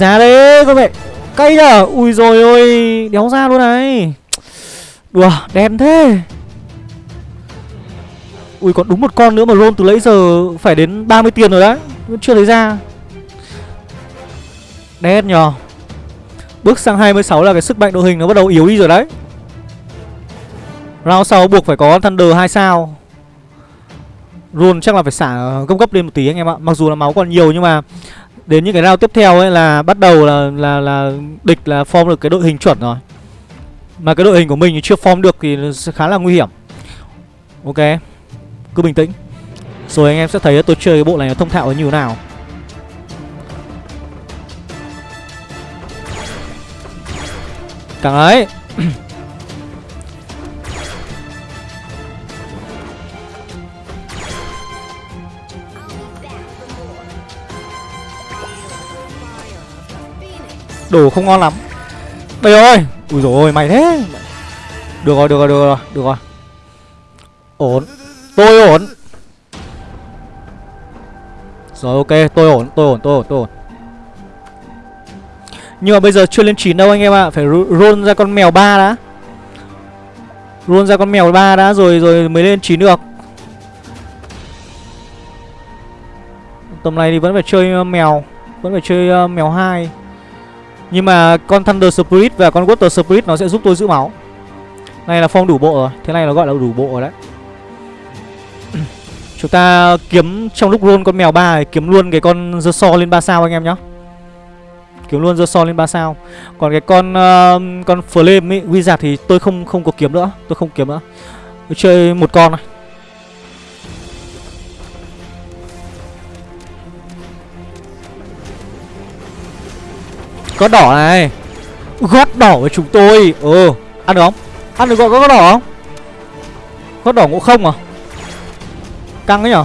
Giá đấy, các bạn. Cây à Ui rồi ôi, Đéo ra luôn này. Đùa đen thế. Ui, còn đúng một con nữa mà roll từ lấy giờ Phải đến 30 tiền rồi đấy. Vẫn chưa thấy ra. Đen nhờ. Bước sang 26 là cái sức mạnh đội hình nó bắt đầu yếu đi rồi đấy. Round sau buộc phải có Thunder 2 sao. Roll chắc là phải xả gấp cấp lên một tí anh em ạ. Mặc dù là máu còn nhiều nhưng mà Đến những cái round tiếp theo ấy là bắt đầu là là là địch là form được cái đội hình chuẩn rồi. Mà cái đội hình của mình chưa form được thì khá là nguy hiểm. Ok. Cứ bình tĩnh. Rồi anh em sẽ thấy tôi chơi cái bộ này nó thông thạo như thế nào Càng ấy Đồ không ngon lắm. Đây ơi, Ui dồi ôi, mày thế. Được rồi được rồi được rồi Được rồi. Ổn. Tôi ổn. Rồi, ok, tôi ổn tôi ổn tôi ổn tôi ổn. Nhưng mà bây giờ chưa lên 9 đâu anh em ạ à. Phải roll ra con mèo ba đã. Roll ra con mèo ba đã rồi rồi mới lên 9 được. Tầm này thì vẫn phải chơi ờ, mèo, Vẫn phải chơi ờ, mèo hai. Nhưng mà con Thunder Spirit và con Water Spirit nó sẽ giúp tôi giữ máu Này là form đủ bộ rồi Thế này nó gọi là đủ bộ rồi đấy Chúng ta kiếm trong lúc roll con mèo ba này kiếm luôn cái con The so lên 3 sao anh em nhá. Kiếm luôn The so lên 3 sao. Còn cái con uh, con flame ấy, wizard thì tôi không không có kiếm nữa, tôi không kiếm nữa. Tôi chơi một con này. Có đỏ này. Gót đỏ với chúng tôi. Ừ, ăn được không? Ăn được gọi có gót đỏ không? Gót đỏ ngộ không à? Căng ấy nhở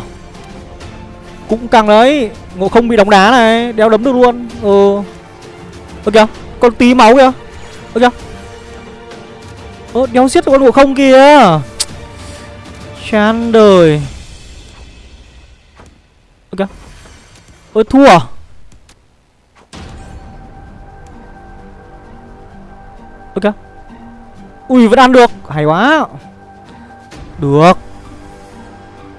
Cũng căng đấy Ngộ không bị đóng đá này đeo đấm được luôn Ừ Ơ kìa Con tí máu kìa Ơ kìa Ơ đéo giết được con ngộ không kìa Chán đời Ơ kìa Ơ thua à Ơ kìa. Ui, vẫn ăn được. Hay quá. Được.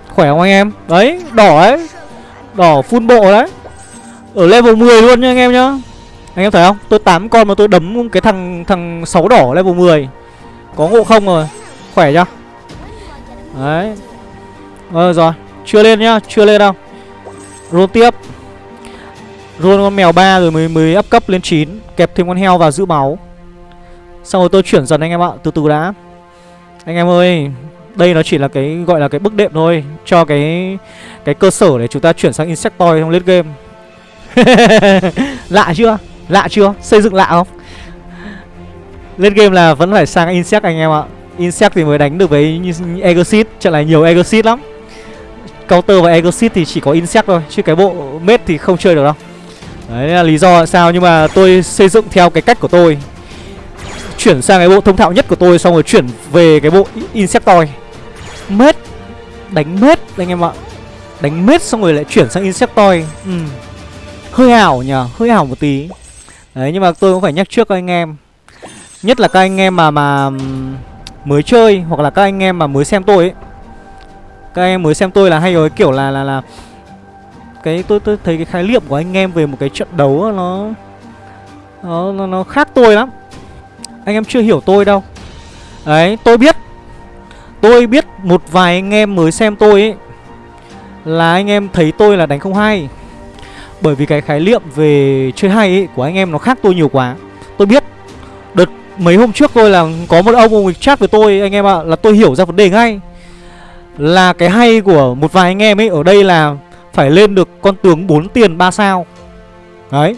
Khỏe không anh em? Đấy, đỏ ấy. Đỏ full bộ đấy. Ở level 10 luôn nha anh em nhá. Anh em thấy không? Tôi 8 con mà tôi đấm cái thằng thằng 6 đỏ level 10 Có ngộ không rồi? Khỏe chưa? Đấy. Ờ rồi. Chưa lên nhá. Chưa lên đâu. Roll tiếp. Roll con mèo 3 rồi mới mới up cấp lên 9 Kẹp thêm con heo vào giữ máu. Xong rồi tôi chuyển dần anh em ạ, Từ từ đã. Anh em ơi, đây nó chỉ là cái, gọi là cái bước đệm thôi, cho cái cái cơ sở để chúng ta chuyển sang insectoid trong late game. Lạ chưa? Lạ chưa? Xây dựng lạ không? Lên game là vẫn phải sang insect anh em ạ. Insect thì mới đánh được với exit trận này nhiều exit lắm. Counter và exit thì chỉ có insect thôi, chứ cái bộ mết thì không chơi được đâu. Đấy là lý do sao, nhưng mà tôi xây dựng theo cái cách của tôi chuyển sang cái bộ thông thạo nhất của tôi xong rồi chuyển về cái bộ insectoid. Mết đánh mết anh em ạ. Đánh mết xong rồi lại chuyển sang insectoid. Ừ. hơi ảo nhờ hơi ảo một tí. Đấy nhưng mà tôi cũng phải nhắc trước các anh em. Nhất là các anh em mà mà mới chơi hoặc là các anh em mà mới xem tôi ấy. Các anh em mới xem tôi là hay rồi kiểu là là là cái tôi tôi thấy cái khái niệm của anh em về một cái trận đấu nó nó nó, nó khác tôi lắm anh em chưa hiểu tôi đâu. Đấy, tôi biết. Tôi biết một vài anh em mới xem tôi ấy, Là anh em thấy tôi là đánh không hay. Bởi vì cái khái niệm về chơi hay ấy của anh em nó khác tôi nhiều quá. Tôi biết. Đợt mấy hôm trước tôi là có một ông ông chat với tôi, anh em ạ, Là tôi hiểu ra vấn đề ngay. Là cái hay của một vài anh em ấy ở đây là Phải lên được con tướng 4 tiền 3 sao. Đấy.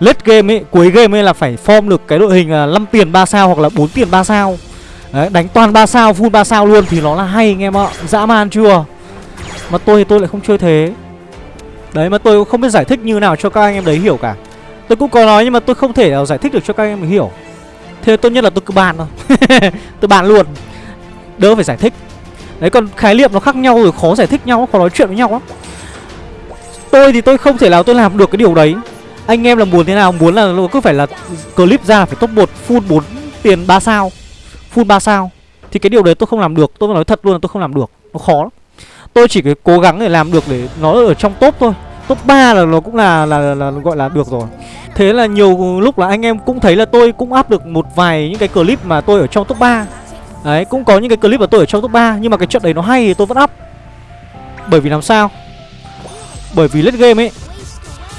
Late game ấy, cuối game ấy là phải form được cái đội hình là 5 tiền 3 sao hoặc là 4 tiền 3 sao. Đấy, đánh toàn 3 sao, full 3 sao luôn thì nó là hay anh em ạ. Dã man chưa? Mà tôi thì tôi lại không chơi thế. Đấy mà tôi cũng không biết giải thích như nào cho các anh em đấy hiểu cả. Tôi cũng có nói nhưng mà tôi không thể nào giải thích được cho các anh em hiểu. Thế tốt nhất là tôi cứ bàn thôi. Tôi bàn luôn. Đỡ phải giải thích. Đấy còn khái niệm nó khác nhau rồi khó giải thích nhau Khó nói chuyện với nhau lắm. Tôi thì tôi không thể nào tôi làm được cái điều đấy. Anh em là muốn thế nào? Muốn là cứ phải là clip ra phải top 1 full 4 tiền 3 sao. Full 3 sao. Thì cái điều đấy tôi không làm được. Tôi nói thật luôn là tôi không làm được. Nó khó lắm. Tôi chỉ cái cố gắng để làm được để nó ở trong top thôi. Top 3 là nó cũng là, là, là, là gọi là được rồi. Thế là nhiều lúc là anh em cũng thấy là tôi cũng áp được một vài những cái clip mà tôi ở trong top 3 Đấy cũng có những cái clip mà tôi ở trong top 3 Nhưng mà cái trận đấy nó hay thì tôi vẫn up. Bởi vì làm sao? Bởi vì late game ấy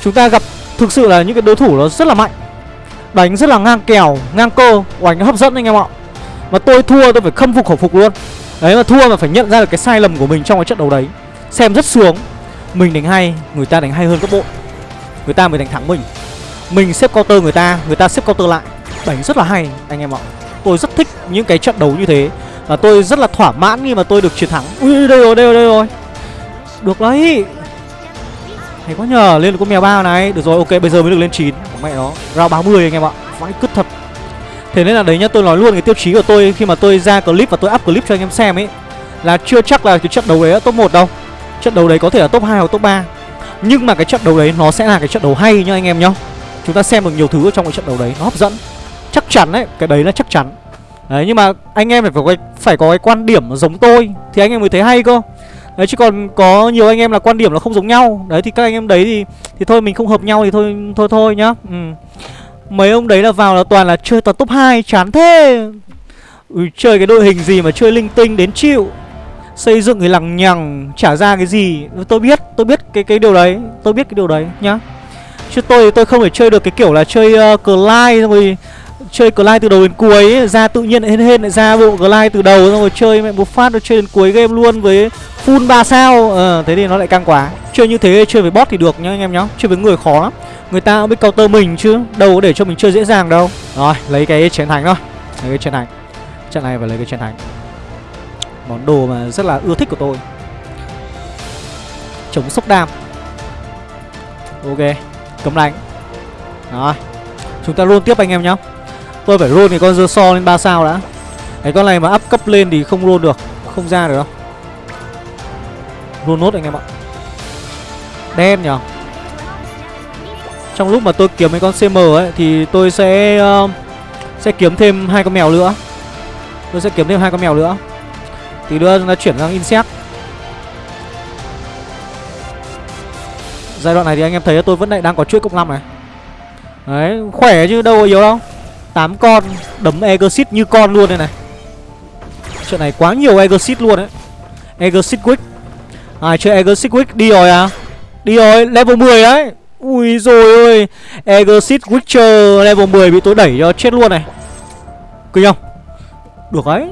Chúng ta gặp thực sự là những cái đối thủ nó rất là mạnh. Đánh rất là ngang kèo, ngang cơ Oánh hấp dẫn anh em ạ. Mà tôi thua tôi phải khâm phục khẩu phục luôn. Đấy mà thua mà phải nhận ra được cái sai lầm của mình trong cái trận đấu đấy. Xem rất sướng. Mình đánh hay Người ta đánh hay hơn các bộ, Người ta mới đánh thắng mình. Mình xếp counter người ta Người ta xếp counter lại. Đánh rất là hay anh em ạ. Tôi rất thích những cái trận đấu như thế. Và tôi rất là thỏa mãn khi mà tôi được chiến thắng. Ui đây rồi đây rồi đây rồi Được đấy. Hay quá nhờ Lên được con mèo ba này. Được rồi ok bây giờ mới được lên 9 Mẹ nó Round 30 anh em ạ. Vãi cứt thật. Thế nên là đấy nhá tôi nói luôn cái tiêu chí của tôi Khi mà tôi ra clip và tôi up clip cho anh em xem ấy Là chưa chắc là cái trận đấu đấy là top 1 đâu. Trận đấu đấy có thể là top 2 hoặc top 3 Nhưng mà cái trận đấu đấy nó sẽ là cái trận đấu hay nhá anh em nhá. Chúng ta xem được nhiều thứ ở trong cái trận đấu đấy Nó hấp dẫn. Chắc chắn đấy Cái đấy là chắc chắn. Đấy nhưng mà anh em phải có cái, phải có cái quan điểm giống tôi Thì anh em mới thấy hay cơ. Đấy chứ còn có nhiều anh em là quan điểm nó không giống nhau. Đấy thì các anh em đấy thì thì thôi mình không hợp nhau thì thôi thôi thôi nhá. Ừ. Mấy ông đấy là vào là toàn là chơi toàn top 2 chán thế. Ừ, Chơi cái đội hình gì mà chơi linh tinh đến chịu. Xây dựng cái lằng nhằng Trả ra cái gì. Tôi biết Tôi biết cái cái điều đấy. Tôi biết cái điều đấy nhá. Chứ tôi tôi không thể chơi được cái kiểu là chơi uh, like rồi chơi glide từ đầu đến cuối. Ấy, ra tự nhiên hên hên lại ra bộ glide từ đầu xong rồi chơi mẹ một phát rồi chơi đến cuối game luôn với full 3 sao. Ờ thế thì nó lại căng quá. Chơi như thế chơi với bot thì được nhá anh em nhá. Chơi với người khó lắm người ta biết counter mình chứ. Đâu có để cho mình chơi dễ dàng đâu. Rồi lấy cái chiến thắng thôi. Lấy cái chiến thắng. Trận này phải lấy cái chiến thắng. Món đồ mà rất là ưa thích của tôi. Chống sốc đam. Ok cấm đánh. Rồi chúng ta luôn tiếp anh em nhá tôi phải roll cái con dơ so lên 3 sao đã. Cái con này mà up cấp lên thì không roll được không ra được đâu. Roll nốt anh em ạ. Đen nhở? Trong lúc mà tôi kiếm mấy con cm ấy thì tôi sẽ uh, sẽ kiếm thêm hai con mèo nữa. Tôi sẽ kiếm thêm hai con mèo nữa. Thì đưa chúng ta chuyển sang insect. Giai đoạn này thì anh em thấy tôi vẫn lại đang có chuỗi cộng 5 này. Đấy khỏe chứ đâu có yếu đâu. 8 con, đấm Exit như con luôn đây này. Chuyện này quá nhiều Exit luôn đấy. Exit Quick. Ai, chơi Exit Quick đi rồi à? Đi rồi, level 10 đấy. Ui rồi ơi Exit Witcher level 10 bị tôi đẩy cho chết luôn này. Kinh không? Được đấy.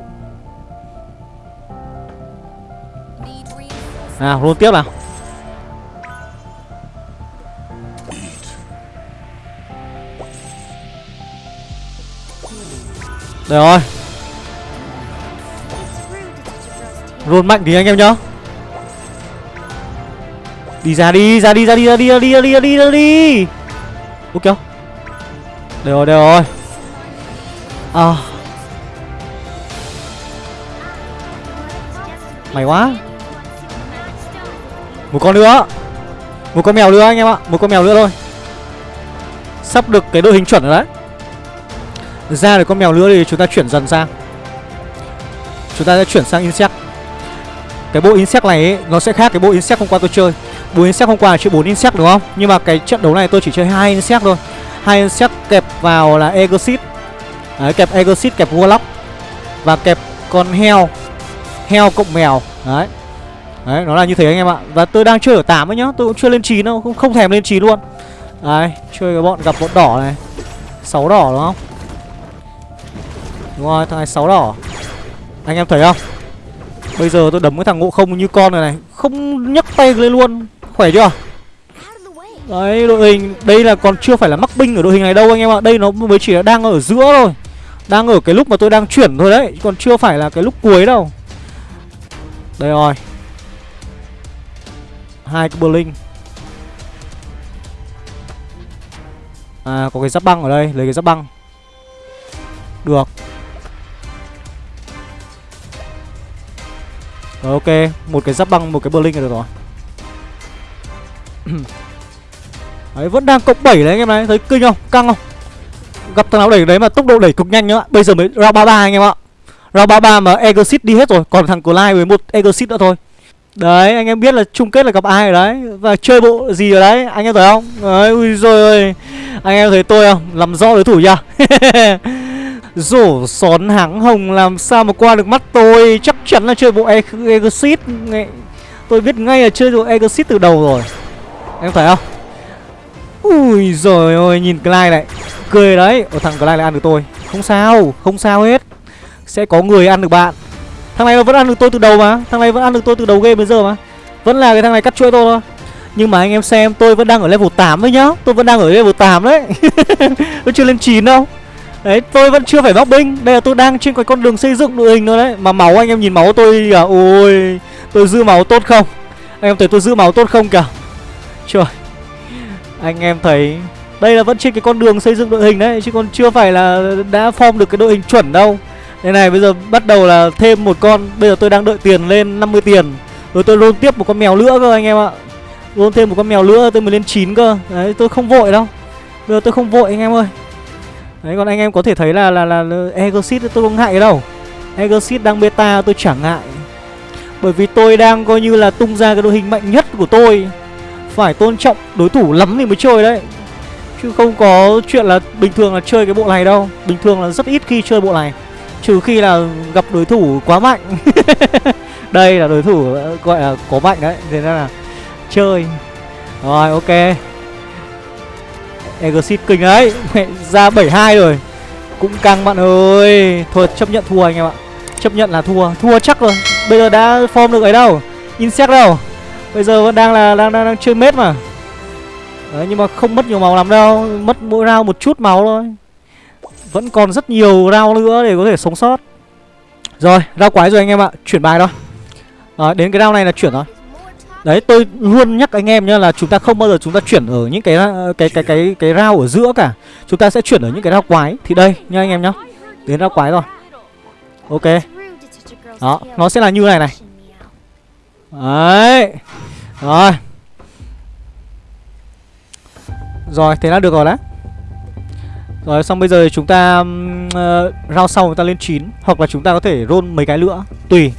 Nào luôn tiếp nào. Đây rồi. Roll mạnh thì anh em nhá. Đi ra đi, ra đi, ra đi, ra đi, ra đi, ra đi, ra đi, ra đi. Ok? Đây rồi, đây rồi. À. Mày quá. Một con nữa. Một con mèo nữa anh em ạ. Một con mèo nữa thôi. Sắp được cái đội hình chuẩn rồi đấy ra được con mèo nữa thì chúng ta chuyển dần sang. Chúng ta sẽ chuyển sang insect. Cái bộ insect này ấy, nó sẽ khác cái bộ insect hôm qua tôi chơi. Bộ insect hôm qua là chơi 4 insect đúng không? Nhưng mà cái trận đấu này tôi chỉ chơi hai insect thôi. Hai insect kẹp vào là Exit Đấy kẹp Exit kẹp Warlock. Và kẹp con heo. Heo cộng mèo. Đấy. Đấy nó là như thế anh em ạ. Và tôi đang chơi ở 8 ấy nhá. Tôi cũng chưa lên 9 đâu Không, không thèm lên 9 luôn. Đấy chơi cái bọn gặp bọn đỏ này. 6 đỏ đúng không? Đúng rồi, thằng này 6 đỏ. Anh em thấy không? Bây giờ tôi đấm cái thằng ngộ không như con này này Không nhấc tay lên luôn. Khỏe chưa? Đấy đội hình Đây là còn chưa phải là mắc binh ở đội hình này đâu anh em ạ. Đây nó mới chỉ là đang ở giữa thôi. Đang ở cái lúc mà tôi đang chuyển thôi đấy Còn chưa phải là cái lúc cuối đâu. Đây rồi. Hai cái Berlin À có cái giáp băng ở đây Lấy cái giáp băng. Được. Rồi ok, một cái giáp băng, một cái Berlin là được rồi Đấy, vẫn đang cộng 7 đấy anh em này, thấy kinh không? Căng không? Gặp thằng nào đẩy đấy mà tốc độ đẩy cực nhanh nữa Bây giờ mới round 33 anh em ạ Round 33 mà Exit đi hết rồi Còn thằng Clive với một Exit nữa thôi Đấy, anh em biết là chung kết là gặp ai rồi đấy Và chơi bộ gì rồi đấy, anh em thấy không? Đấy, ui rồi ơi Anh em thấy tôi không? Làm rõ đối thủ chưa? Rổ xón háng hồng làm sao mà qua được mắt tôi, Chắc chắn là chơi bộ e- Exit. Tôi biết ngay là chơi bộ Exit từ đầu rồi. Em thấy không? Ui rồi ơi, nhìn Clyde này. Cười đấy. Ở thằng Clyde lại ăn được tôi. Không sao Không sao hết. Sẽ có người ăn được bạn. Thằng này vẫn ăn được tôi từ đầu mà. Thằng này vẫn ăn được tôi từ đầu game bây giờ mà. Vẫn là cái thằng này cắt chuỗi tôi thôi. Nhưng mà anh em xem, tôi vẫn đang ở level 8 đấy nhá. Tôi vẫn đang ở level 8 đấy. Tôi chưa lên 9 đâu. Đấy tôi vẫn chưa phải bóc binh. Đây là tôi đang trên cái con đường xây dựng đội hình thôi đấy. Mà máu anh em nhìn máu tôi à, Ôi tôi giữ máu tốt không? Anh em thấy tôi giữ máu tốt không kìa? Trời. Anh em thấy Đây là vẫn trên cái con đường xây dựng đội hình đấy Chứ còn chưa phải là đã form được cái đội hình chuẩn đâu. Đây này bây giờ bắt đầu là thêm một con. Bây giờ tôi đang đợi tiền lên 50 tiền. Rồi tôi roll tiếp một con mèo nữa cơ anh em ạ. Roll thêm một con mèo nữa tôi mới lên 9 cơ. Đấy tôi không vội đâu. Bây giờ tôi không vội anh em ơi. Đấy còn anh em có thể thấy là là là, là Egosit tôi không ngại đâu. Egosit đang beta tôi chẳng ngại. Bởi vì tôi đang coi như là tung ra cái đội hình mạnh nhất của tôi. Phải tôn trọng đối thủ lắm thì mới chơi đấy. Chứ không có chuyện là bình thường là chơi cái bộ này đâu. Bình thường là rất ít khi chơi bộ này. Trừ khi là gặp đối thủ quá mạnh. Đây là đối thủ gọi là có mạnh đấy. Thế nên là chơi. Rồi ok. Exit kinh ấy, Mẹ ra 72 rồi. Cũng căng bạn ơi. Thôi chấp nhận thua anh em ạ. Chấp nhận là thua. Thua chắc rồi. Bây giờ đã form được ấy đâu. Insect đâu. Bây giờ vẫn đang là đang, đang, đang chơi mết mà. Đấy nhưng mà không mất nhiều máu lắm đâu. Mất mỗi round một chút máu thôi. Vẫn còn rất nhiều round nữa để có thể sống sót. Rồi round quái rồi anh em ạ. Chuyển bài thôi à, đến cái round này là chuyển rồi. Đấy tôi luôn nhắc anh em nhá là chúng ta không bao giờ chúng ta chuyển ở những cái cái cái cái cái rau ở giữa cả. Chúng ta sẽ chuyển ở những cái rau quái. Thì đây nha anh em nhá. Đến rau quái rồi. Ok. Đó, nó sẽ là như này này. Đấy. Rồi. Rồi, thế là được rồi đấy. Rồi xong bây giờ chúng ta uh, rau sau chúng ta lên 9 hoặc là chúng ta có thể roll mấy cái nữa, tùy.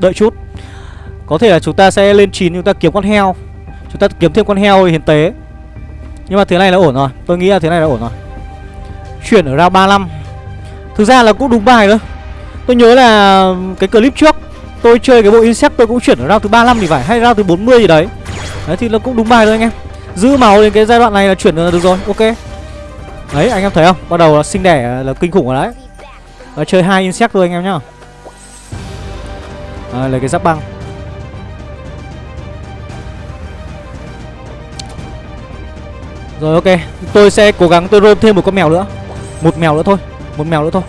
Đợi chút. Có thể là chúng ta sẽ lên 9 chúng ta kiếm con heo. Chúng ta kiếm thêm con heo hiện tế. Nhưng mà thế này là ổn rồi. Tôi nghĩ là thế này là ổn rồi. Chuyển ở round 35 Thực ra là cũng đúng bài thôi. Tôi nhớ là cái clip trước Tôi chơi cái bộ insect tôi cũng chuyển ở round thứ 35 thì phải. Hay round thứ 40 gì đấy. Đấy thì nó cũng đúng bài thôi anh em. Giữ máu đến cái giai đoạn này là chuyển được rồi. Ok. Đấy anh em thấy không? Bắt đầu là sinh đẻ là kinh khủng rồi đấy. Và chơi hai insect thôi anh em nhá. À, Lấy cái giáp băng. Rồi, ok. Tôi sẽ cố gắng tôi roll thêm một con mèo nữa. Một mèo nữa thôi. Một mèo nữa thôi.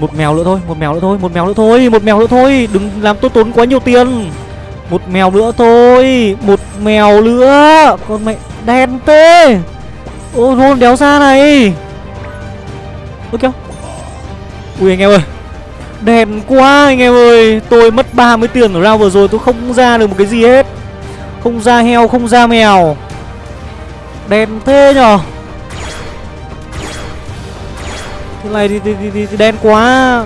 Một mèo nữa thôi, Một mèo nữa thôi, Một mèo nữa thôi, Một mèo nữa thôi. Đừng làm tôi tốn quá nhiều tiền. Một mèo nữa thôi, Một mèo nữa. Con mẹ đen tê. Ô roll đéo ra này. Ok Ui, anh em ơi. Đèn quá, anh em ơi. Tôi mất 30 tiền ở round vừa rồi, Tôi không ra được một cái gì hết. Không ra heo, không ra mèo. Đen thế nhở Thế này thì, thì, thì, thì, thì đen quá.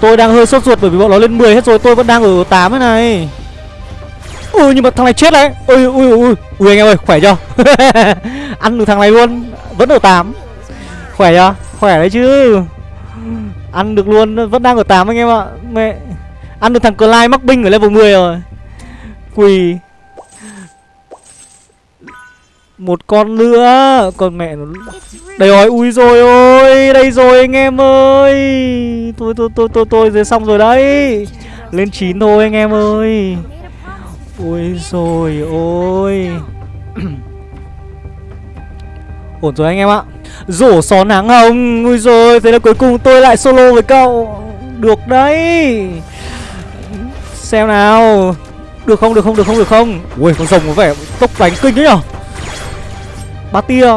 Tôi đang hơi sốt ruột bởi vì bọn nó lên 10 hết rồi Tôi vẫn đang ở 8 thế này. Ui nhưng mà thằng này chết đấy. Ui ui ui Ui. Anh em ơi khỏe chưa? Ăn được thằng này luôn. Vẫn ở 8 Khỏe chưa? Khỏe đấy chứ. Ăn được luôn Vẫn đang ở 8 anh em ạ. Mẹ Ăn được thằng Clyde mắc binh ở level 10 rồi. Quỳ một con nữa. Con mẹ nó Đây rồi, ui rồi ôi, Đây rồi anh em ơi. Tôi tôi tôi tôi tôi rồi xong rồi đấy. Lên chín thôi anh em ơi. Ui rồi ôi. Ổn rồi anh em ạ. Rổ xó nắng hồng. Ui rồi Thế là cuối cùng tôi lại solo với cậu. Được đấy. Xem nào. Được không được không được không được không? Ui, con rồng có vẻ tốc đánh kinh đấy nhở? Ba tia.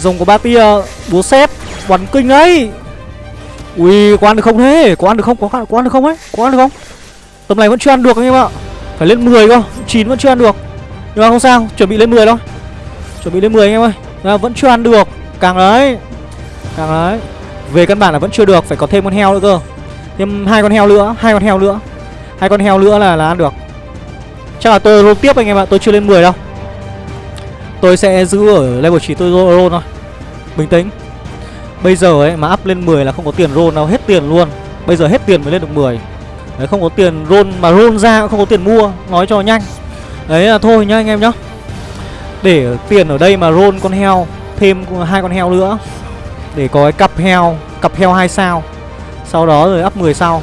Rồng của ba tia búa xếp bắn kinh đấy ui có ăn được không thế? Có ăn được không? Có có ăn được không ấy? Có ăn được không? Tầm này vẫn chưa ăn được anh em ạ. Phải lên 10 cơ chín vẫn chưa ăn được. Nhưng mà không sao chuẩn bị lên 10 thôi. Chuẩn bị lên 10 anh em ơi. À, vẫn chưa ăn được. Càng đấy càng đấy. Về căn bản là vẫn chưa được phải có thêm con heo nữa cơ. Thêm hai con heo nữa hai con heo nữa. Hai con heo nữa là là ăn được. Chắc là tôi roll tiếp anh em ạ tôi chưa lên 10 đâu. Tôi sẽ giữ ở level 9 tôi roll thôi. Bình tĩnh. Bây giờ ấy, mà up lên 10 là không có tiền roll nào hết tiền luôn. Bây giờ hết tiền mới lên được 10 Đấy, không có tiền roll, mà roll ra cũng không có tiền mua, Nói cho nhanh. Đấy là thôi nhá anh em nhá. Để tiền ở đây mà roll con heo, Thêm hai con heo nữa. Để có cái cặp heo Cặp heo 2 sao. Sau đó rồi up 10 sao.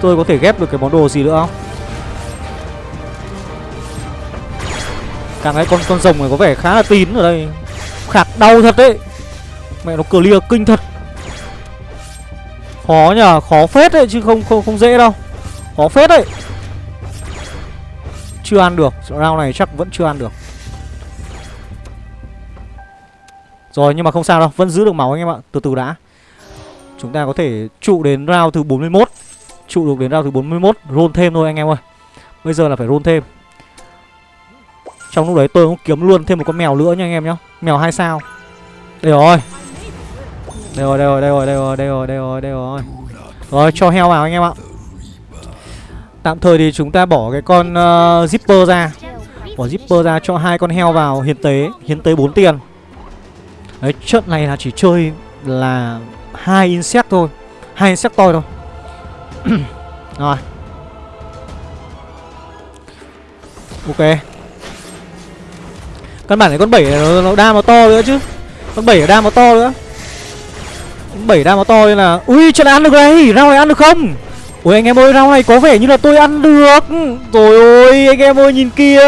Tôi có thể ghép được cái món đồ gì nữa không? Càng cái con con rồng này có vẻ khá là tín ở đây. Khạc đau thật đấy. Mẹ nó clear kinh thật. Khó nhờ, khó phết đấy chứ không không không dễ đâu. Khó phết đấy. Chưa ăn được, round này chắc vẫn chưa ăn được. Rồi nhưng mà không sao đâu, vẫn giữ được máu anh em ạ. Từ từ đã. Chúng ta có thể trụ đến round thứ 41 Trụ được đến round thứ 41 Roll thêm thôi anh em ơi. Bây giờ là phải roll thêm. Trong lúc đấy tôi cũng kiếm luôn thêm một con mèo nữa nha anh em nhá. Mèo hai sao. Đây rồi. Đây rồi, đây rồi, đây rồi, đây rồi, đây rồi, đây rồi, đây rồi. Rồi, cho heo vào anh em ạ. Tạm thời thì chúng ta bỏ cái con uh, zipper ra. Bỏ zipper ra cho hai con heo vào hiến tế Hiến tế 4 tiền. Đấy, trận này là chỉ chơi là hai insect thôi. Hai insect to thôi. Rồi. Ok căn bản này con bảy nó, nó đam nó to nữa chứ. Con bảy đam nó to nữa. Con bảy đam nó to nên là ui chuyện ăn được này rau này ăn được không? Ui anh em ơi rau này có vẻ như là tôi ăn được. Rồi ôi anh em ơi nhìn kia.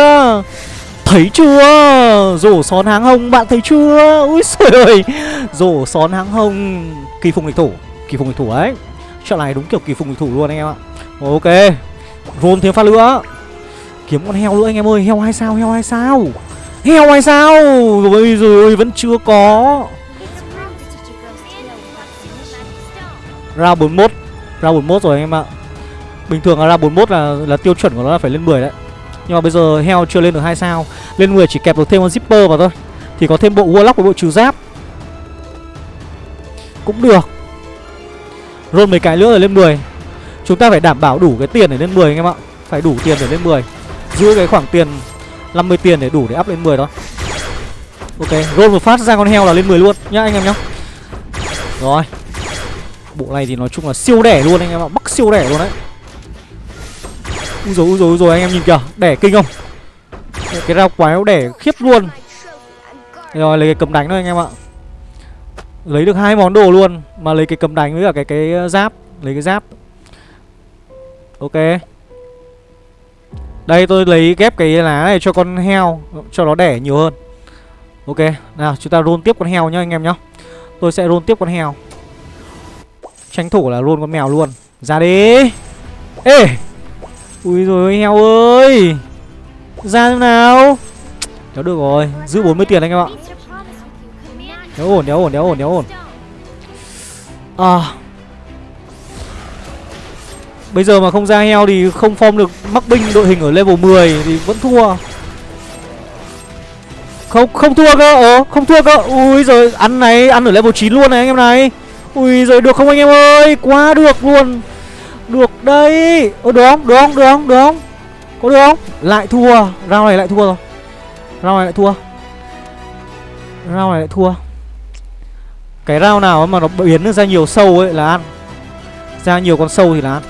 Thấy chưa? Rổ xón háng hồng bạn thấy chưa? Ui xời ơi. Rổ xón háng hồng Kỳ phùng địch thủ Kỳ phùng địch thủ ấy. Trận này đúng kiểu kỳ phùng địch thủ luôn anh em ạ. Ok Rôn thêm phát nữa. Kiếm con heo nữa anh em ơi Heo hai sao heo hai sao? Heo hay sao? Rồi rồi vẫn chưa có. Ra 41 Ra 41 rồi anh em ạ. Bình thường là ra 41 là là tiêu chuẩn của nó là phải lên 10 đấy. Nhưng mà bây giờ heo chưa lên được 2 sao. Lên 10 chỉ kẹp được thêm con zipper vào thôi. Thì có thêm bộ warlock và bộ trừ giáp. Cũng được. Rôn mấy cái nữa rồi lên 10 Chúng ta phải đảm bảo đủ cái tiền để lên 10 anh em ạ. Phải đủ tiền để lên 10 Giữ cái khoảng tiền 50 tiền để đủ để up lên 10 thôi. Ok, roll một phát ra con heo là lên 10 luôn. Nhá anh em nhá. Rồi. Bộ này thì nói chung là siêu đẻ luôn anh em ạ Bắc siêu đẻ luôn đấy. Úi dồi, úi dồi, úi dồi, anh em nhìn kìa Đẻ kinh không? Cái rau quái nó đẻ khiếp luôn. Rồi lấy cái cầm đánh thôi anh em ạ. Lấy được hai món đồ luôn Mà lấy cái cầm đánh với cả cái cái giáp Lấy cái giáp. Ok. Đây, tôi lấy ghép cái lá này cho con heo, Cho nó đẻ nhiều hơn. Ok, Nào, chúng ta roll tiếp con heo nhá, anh em nhá. Tôi sẽ roll tiếp con heo. Tranh thủ là roll con mèo luôn. Ra đi. Ê! Ui rồi heo ơi! Ra nào. Đéo được rồi, Giữ 40 tiền anh em ạ. Đéo ổn đéo ổn đéo ổn đéo ổn. À. Bây giờ mà không ra heo thì không form được mắc binh đội hình ở level 10 thì vẫn thua. Không không thua cơ. Ồ, không thua cơ. Ui rồi ăn này, ăn ở level 9 luôn này anh em này. Ui rồi được không anh em ơi? Quá được luôn. Được đấy. Ồ được không? Được không? Được không? Được không? Có được không? Lại thua. Round này lại thua rồi. Round này lại thua. Round này lại thua. Cái round nào mà nó biến ra nhiều sâu ấy là ăn. Ra nhiều con sâu thì là ăn.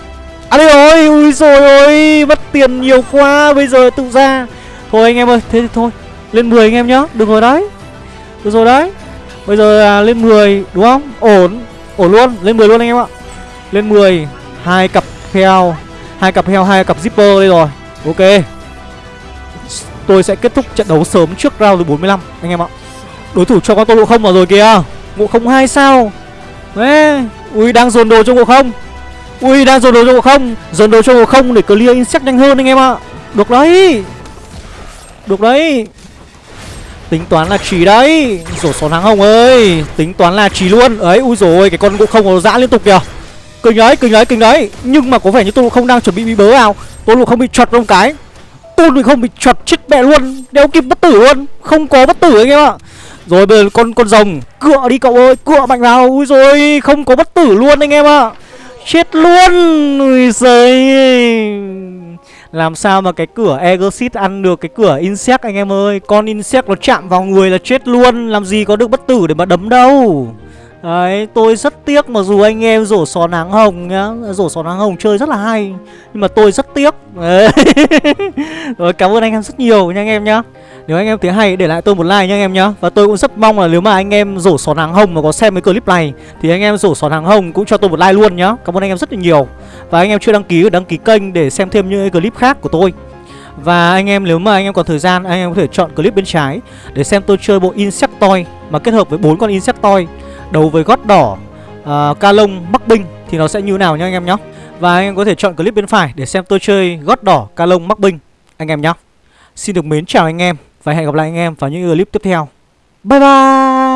À đây rồi, Ui rồi ôi, Mất tiền nhiều quá, Bây giờ tự ra. Thôi anh em ơi, Thế thì thôi, Lên 10 anh em nhá, Được rồi đấy. Được rồi đấy. Bây giờ là lên 10 Đúng không? Ổn Ổn luôn, Lên 10 luôn anh em ạ. Lên 10 hai cặp heo, hai cặp heo, hai cặp zipper đây rồi. Ok. Tôi sẽ kết thúc trận đấu sớm trước round thứ 45 anh em ạ. Đối thủ cho con tô ngộ không vào rồi kìa. Ngộ không hai sao. Đấy ui, đang dồn đồ cho ngộ không ui đang dồn đồ cho ngộ không. Dồn đồ cho ngộ không để clear insect nhanh hơn anh em ạ. Được đấy. Được đấy. Tính toán là chỉ đấy. Rổ xón nắng hồng ơi. Tính toán là chỉ luôn. Ấy ui rồi cái con ngộ không nó dã liên tục kìa. Kinh đấy, kinh đấy, kinh đấy. Nhưng mà có vẻ như tôi không đang chuẩn bị bị bớ nào Tôi không bị chọt trong cái. Tôi không bị chọt chết mẹ luôn. Đeo kịp bất tử luôn. Không có bất tử anh em ạ. Rồi bây giờ con con rồng. Cựa đi cậu ơi, cựa mạnh vào. Ui rồi, không có bất tử luôn anh em ạ. Chết luôn Ui giời làm sao mà cái cửa Exit ăn được cái cửa Insect anh em ơi? Con Insect nó chạm vào người là chết luôn. Làm gì có được bất tử để mà đấm đâu. Đấy, tôi rất tiếc mà dù anh em rổ xó nắng hồng nhá. Rổ xó nắng hồng chơi rất là hay Nhưng mà tôi rất tiếc. Rồi cảm ơn anh em rất nhiều nha anh em nhá. Nếu anh em thấy hay để lại tôi một like nha anh em nhá Và tôi cũng rất mong là nếu mà anh em rổ sòn hàng hồng mà có xem cái clip này Thì anh em rổ sòn hàng hồng cũng cho tôi một like luôn nhá Cảm ơn anh em rất là nhiều Và anh em chưa đăng ký đăng ký kênh để xem thêm những clip khác của tôi và anh em nếu mà anh em còn thời gian Anh em có thể chọn clip bên trái Để xem tôi chơi bộ Insectoid Mà kết hợp với bốn con Insectoid Đấu với gót đỏ uh, Ca lông Bắc Binh Thì nó sẽ như nào nhá anh em nhá Và anh em có thể chọn clip bên phải Để xem tôi chơi gót đỏ Ca lông Bắc Binh Anh em nhá Xin được mến chào anh em và hẹn gặp lại anh em vào những clip tiếp theo. Bye bye!